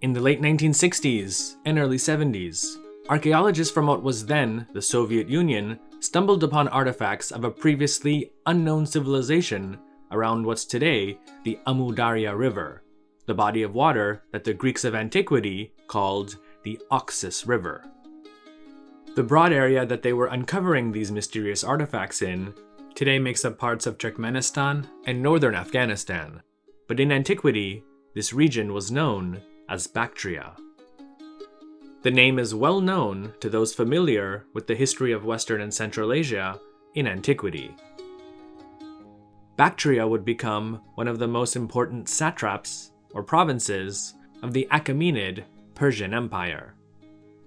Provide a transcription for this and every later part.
In the late 1960s and early 70s, archaeologists from what was then the Soviet Union stumbled upon artifacts of a previously unknown civilization around what's today the Amu Darya River, the body of water that the Greeks of antiquity called the Oxus River. The broad area that they were uncovering these mysterious artifacts in today makes up parts of Turkmenistan and northern Afghanistan, but in antiquity, this region was known as Bactria. The name is well known to those familiar with the history of Western and Central Asia in antiquity. Bactria would become one of the most important satraps, or provinces, of the Achaemenid Persian Empire.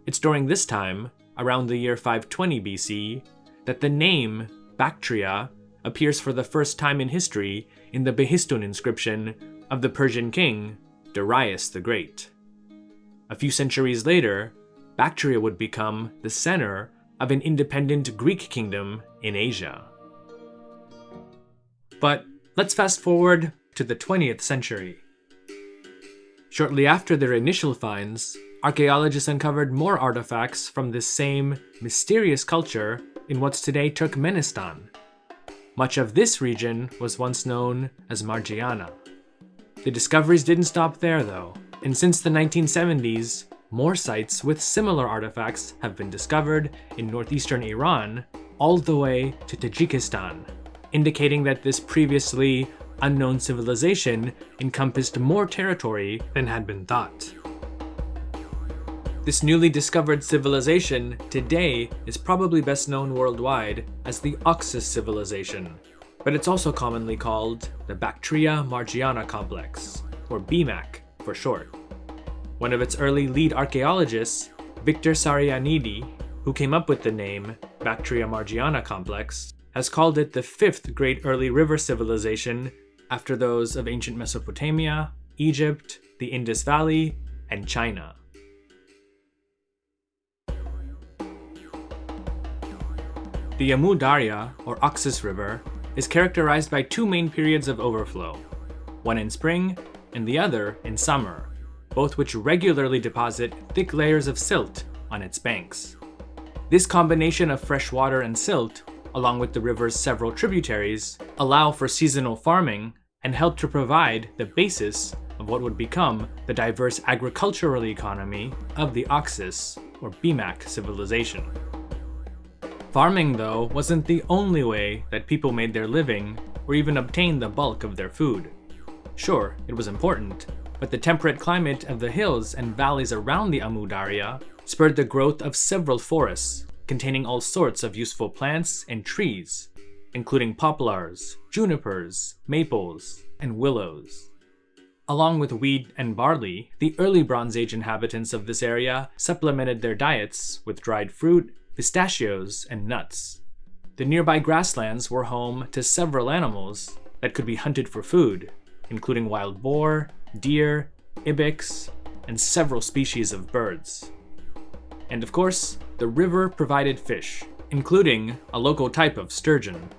It's during this time, around the year 520 BC, that the name Bactria appears for the first time in history in the Behistun inscription of the Persian king Darius the Great. A few centuries later, Bactria would become the center of an independent Greek kingdom in Asia. But let's fast forward to the 20th century. Shortly after their initial finds, archaeologists uncovered more artifacts from this same mysterious culture in what's today Turkmenistan. Much of this region was once known as Margiana. The discoveries didn't stop there though, and since the 1970s, more sites with similar artifacts have been discovered in northeastern Iran all the way to Tajikistan, indicating that this previously unknown civilization encompassed more territory than had been thought. This newly discovered civilization today is probably best known worldwide as the Oxus civilization, but it's also commonly called the Bactria Margiana complex, or BMAC for short. One of its early lead archaeologists, Victor Sarianidi, who came up with the name Bactria Margiana complex, has called it the fifth great early river civilization after those of ancient Mesopotamia, Egypt, the Indus Valley, and China. The Amu Darya, or Oxus River, is characterized by two main periods of overflow, one in spring and the other in summer, both which regularly deposit thick layers of silt on its banks. This combination of fresh water and silt, along with the river's several tributaries, allow for seasonal farming and help to provide the basis of what would become the diverse agricultural economy of the Oxus, or BMAC civilization. Farming, though, wasn't the only way that people made their living or even obtained the bulk of their food. Sure, it was important, but the temperate climate of the hills and valleys around the Amu Darya spurred the growth of several forests containing all sorts of useful plants and trees, including poplars, junipers, maples, and willows. Along with wheat and barley, the early Bronze Age inhabitants of this area supplemented their diets with dried fruit, pistachios, and nuts. The nearby grasslands were home to several animals that could be hunted for food, including wild boar, deer, ibex, and several species of birds. And of course, the river provided fish, including a local type of sturgeon.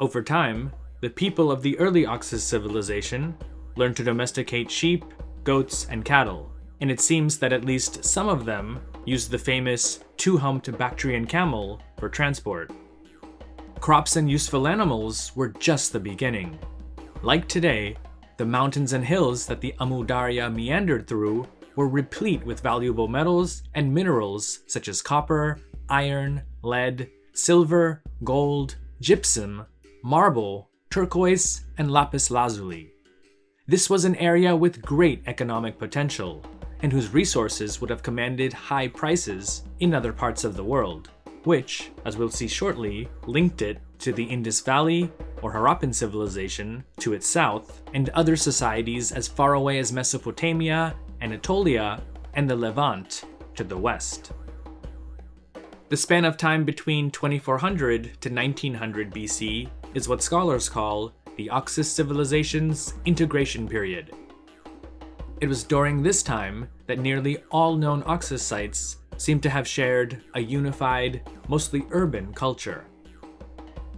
Over time, the people of the early Oxus civilization learned to domesticate sheep, goats, and cattle, and it seems that at least some of them used the famous two-humped Bactrian camel for transport. Crops and useful animals were just the beginning. Like today, the mountains and hills that the Amu Darya meandered through were replete with valuable metals and minerals such as copper, iron, lead, silver, gold, gypsum, marble, turquoise, and lapis lazuli. This was an area with great economic potential, and whose resources would have commanded high prices in other parts of the world, which, as we'll see shortly, linked it to the Indus Valley or Harappan civilization to its south, and other societies as far away as Mesopotamia, Anatolia, and the Levant to the west. The span of time between 2400 to 1900 BC is what scholars call the Oxus civilization's integration period. It was during this time that nearly all known Oxus sites seem to have shared a unified, mostly urban culture.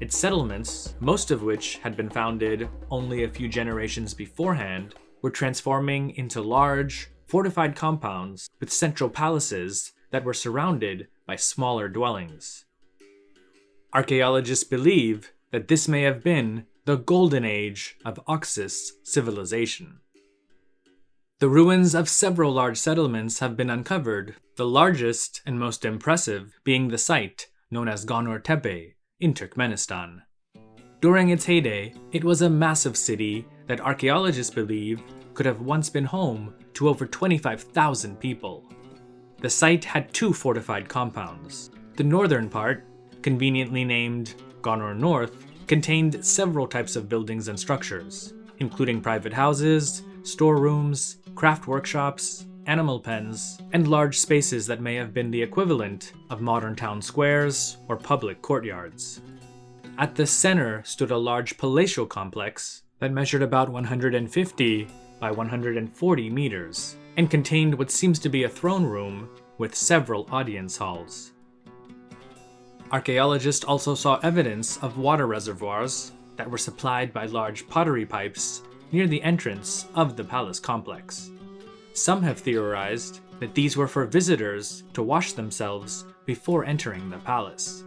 Its settlements, most of which had been founded only a few generations beforehand, were transforming into large, fortified compounds with central palaces that were surrounded by smaller dwellings. Archaeologists believe that this may have been the golden age of Oxus civilization. The ruins of several large settlements have been uncovered, the largest and most impressive being the site known as Gonur Tepe in Turkmenistan. During its heyday, it was a massive city that archaeologists believe could have once been home to over 25,000 people. The site had two fortified compounds. The northern part, conveniently named Gonur North, contained several types of buildings and structures, including private houses, storerooms, craft workshops, animal pens, and large spaces that may have been the equivalent of modern town squares or public courtyards. At the center stood a large palatial complex that measured about 150 by 140 meters and contained what seems to be a throne room with several audience halls. Archaeologists also saw evidence of water reservoirs that were supplied by large pottery pipes near the entrance of the palace complex. Some have theorized that these were for visitors to wash themselves before entering the palace.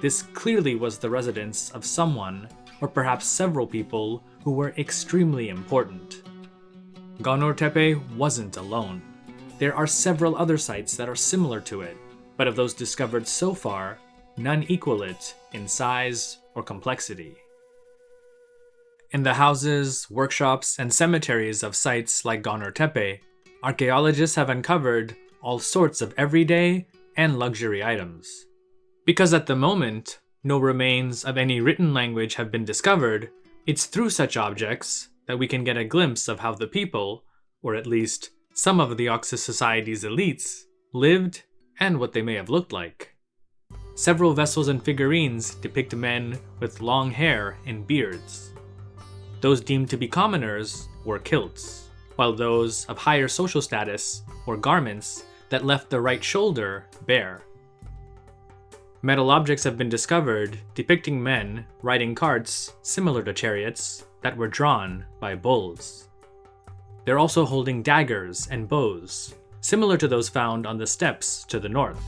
This clearly was the residence of someone, or perhaps several people, who were extremely important. Gonur Tepe wasn't alone. There are several other sites that are similar to it, but of those discovered so far, none equal it in size or complexity. In the houses, workshops, and cemeteries of sites like Gonur Tepe, archaeologists have uncovered all sorts of everyday and luxury items. Because at the moment, no remains of any written language have been discovered, it's through such objects that we can get a glimpse of how the people, or at least some of the Oxus society's elites, lived and what they may have looked like. Several vessels and figurines depict men with long hair and beards. Those deemed to be commoners wore kilts, while those of higher social status wore garments that left the right shoulder bare. Metal objects have been discovered depicting men riding carts similar to chariots that were drawn by bulls. They're also holding daggers and bows, similar to those found on the steppes to the north.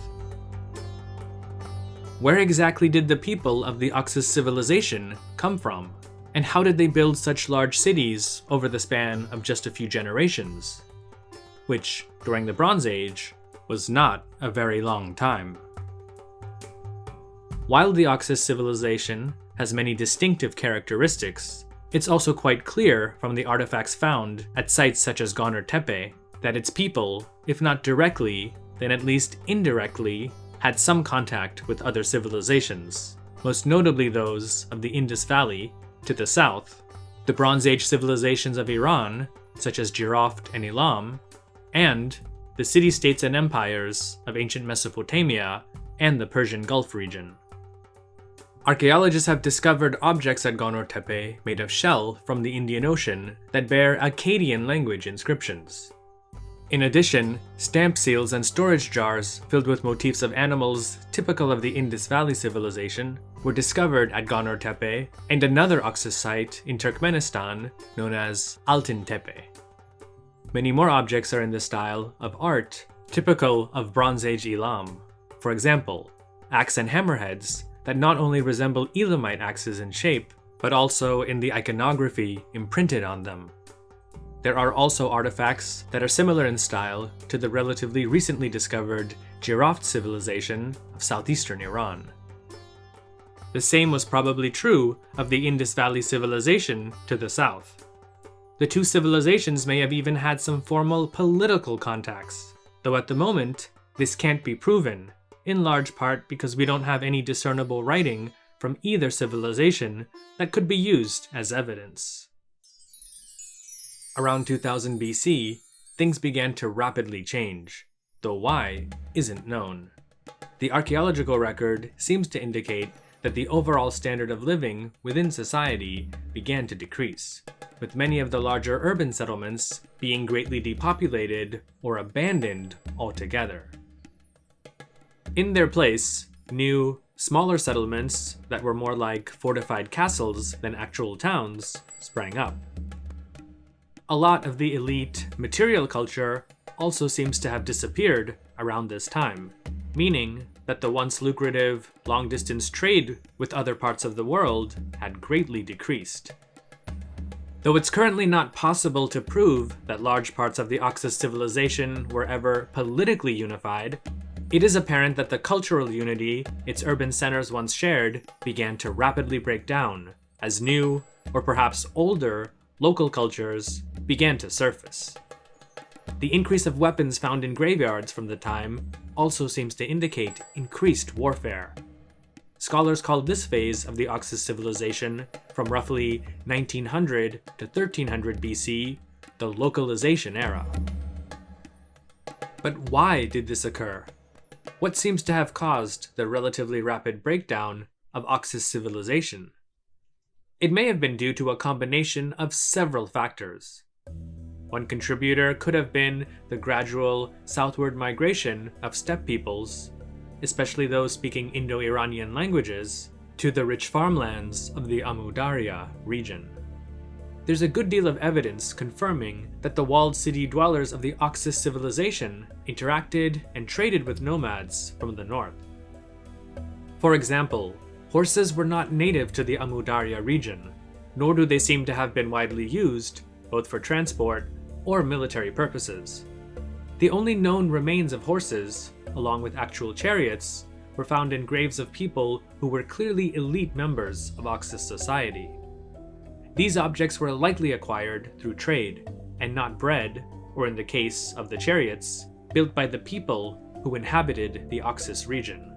Where exactly did the people of the Oxus civilization come from? And how did they build such large cities over the span of just a few generations? Which, during the Bronze Age, was not a very long time. While the Oxus civilization has many distinctive characteristics, it's also quite clear from the artifacts found at sites such as Gonur Tepe that its people, if not directly, then at least indirectly, had some contact with other civilizations, most notably those of the Indus Valley to the south, the Bronze Age civilizations of Iran, such as Jiroft and Elam, and the city-states and empires of ancient Mesopotamia and the Persian Gulf region. Archaeologists have discovered objects at Gonur Tepe made of shell from the Indian Ocean that bear Akkadian language inscriptions. In addition, stamp seals and storage jars filled with motifs of animals typical of the Indus Valley civilization were discovered at Gonur Tepe and another Oxus site in Turkmenistan known as Altyn Tepe. Many more objects are in the style of art typical of Bronze Age Elam. For example, axe and hammerheads that not only resemble Elamite axes in shape, but also in the iconography imprinted on them. There are also artifacts that are similar in style to the relatively recently discovered Jiroft civilization of southeastern Iran. The same was probably true of the Indus Valley civilization to the south. The two civilizations may have even had some formal political contacts, though at the moment, this can't be proven, in large part because we don't have any discernible writing from either civilization that could be used as evidence. Around 2000 BC, things began to rapidly change, though why isn't known. The archaeological record seems to indicate that the overall standard of living within society began to decrease, with many of the larger urban settlements being greatly depopulated or abandoned altogether. In their place, new, smaller settlements that were more like fortified castles than actual towns sprang up. A lot of the elite material culture also seems to have disappeared around this time, meaning that the once lucrative long-distance trade with other parts of the world had greatly decreased. Though it's currently not possible to prove that large parts of the Oxus civilization were ever politically unified, it is apparent that the cultural unity its urban centers once shared began to rapidly break down as new, or perhaps older, local cultures began to surface. The increase of weapons found in graveyards from the time also seems to indicate increased warfare. Scholars call this phase of the Oxus civilization, from roughly 1900 to 1300 BC, the localization era. But why did this occur? What seems to have caused the relatively rapid breakdown of Oxus civilization? It may have been due to a combination of several factors. One contributor could have been the gradual southward migration of steppe peoples, especially those speaking Indo-Iranian languages, to the rich farmlands of the Amu Darya region. There's a good deal of evidence confirming that the walled city dwellers of the Oxus civilization interacted and traded with nomads from the north. For example, horses were not native to the Amu Darya region, nor do they seem to have been widely used, both for transport or military purposes. The only known remains of horses, along with actual chariots, were found in graves of people who were clearly elite members of Oxus society. These objects were likely acquired through trade, and not bred, or in the case of the chariots, built by the people who inhabited the Oxus region.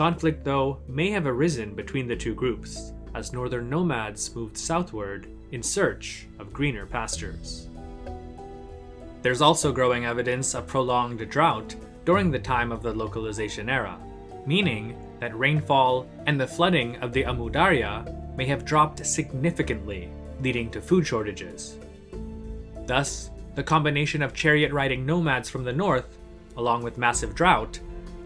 Conflict, though, may have arisen between the two groups, as northern nomads moved southward in search of greener pastures. There's also growing evidence of prolonged drought during the time of the localization era, meaning that rainfall and the flooding of the Amu Darya may have dropped significantly, leading to food shortages. Thus, the combination of chariot-riding nomads from the north, along with massive drought,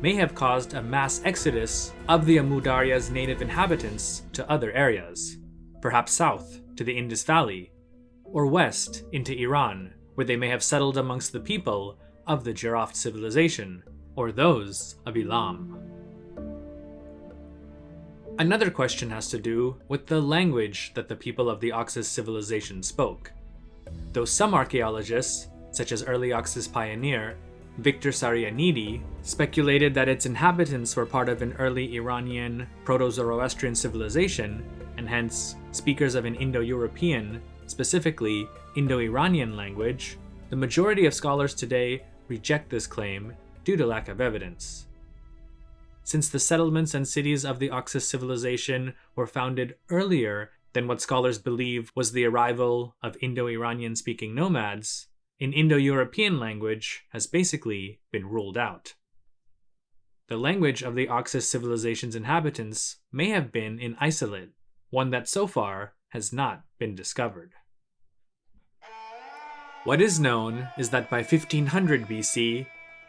may have caused a mass exodus of the Amu Darya's native inhabitants to other areas, perhaps south to the Indus Valley, or west into Iran where they may have settled amongst the people of the Jiroft civilization, or those of Elam. Another question has to do with the language that the people of the Oxus civilization spoke. Though some archaeologists, such as early Oxus pioneer Victor Sarianidi, speculated that its inhabitants were part of an early Iranian Proto-Zoroastrian civilization, and hence speakers of an Indo-European, specifically Indo-Iranian language, the majority of scholars today reject this claim due to lack of evidence. Since the settlements and cities of the Oxus civilization were founded earlier than what scholars believe was the arrival of Indo-Iranian speaking nomads, an Indo-European language has basically been ruled out. The language of the Oxus civilization's inhabitants may have been in Isolate, one that so far has not been discovered. What is known is that by 1500 BC,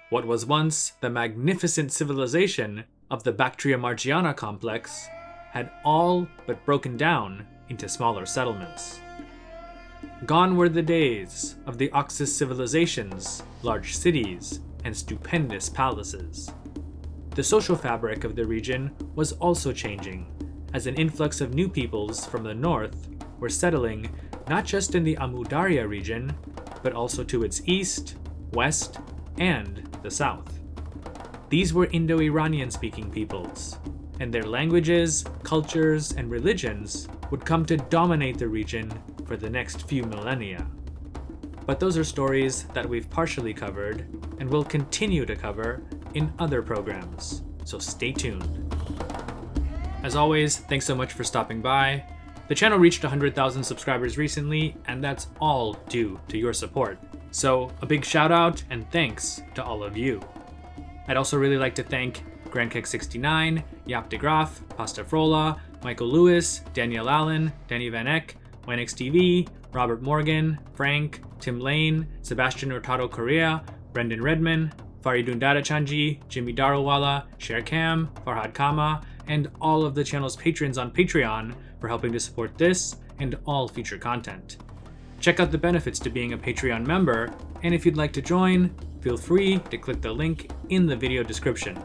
what was once the magnificent civilization of the Bactria Margiana complex had all but broken down into smaller settlements. Gone were the days of the Oxus civilization's large cities and stupendous palaces. The social fabric of the region was also changing, as an influx of new peoples from the north were settling not just in the Amu Darya region, but also to its east, west, and the south. These were Indo-Iranian speaking peoples, and their languages, cultures, and religions would come to dominate the region for the next few millennia. But those are stories that we've partially covered, and will continue to cover in other programs, so stay tuned. As always, thanks so much for stopping by, the channel reached 100,000 subscribers recently, and that's all due to your support. So a big shout out and thanks to all of you. I'd also really like to thank GrandKeg69, Yap de Graaf, Pasta Frola, Michael Lewis, Danielle Allen, Danny Van Eck, TV, Robert Morgan, Frank, Tim Lane, Sebastian Hurtado Correa, Brendan Redman, Faridun Dadachanji, Jimmy Darowala, Sher Cam, Farhad Kama, and all of the channel's patrons on Patreon for helping to support this and all future content. Check out the benefits to being a Patreon member, and if you'd like to join, feel free to click the link in the video description.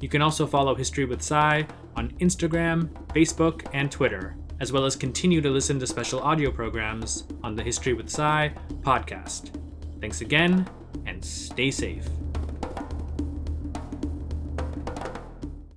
You can also follow History with Cy on Instagram, Facebook, and Twitter, as well as continue to listen to special audio programs on the History with Cy podcast. Thanks again, and stay safe.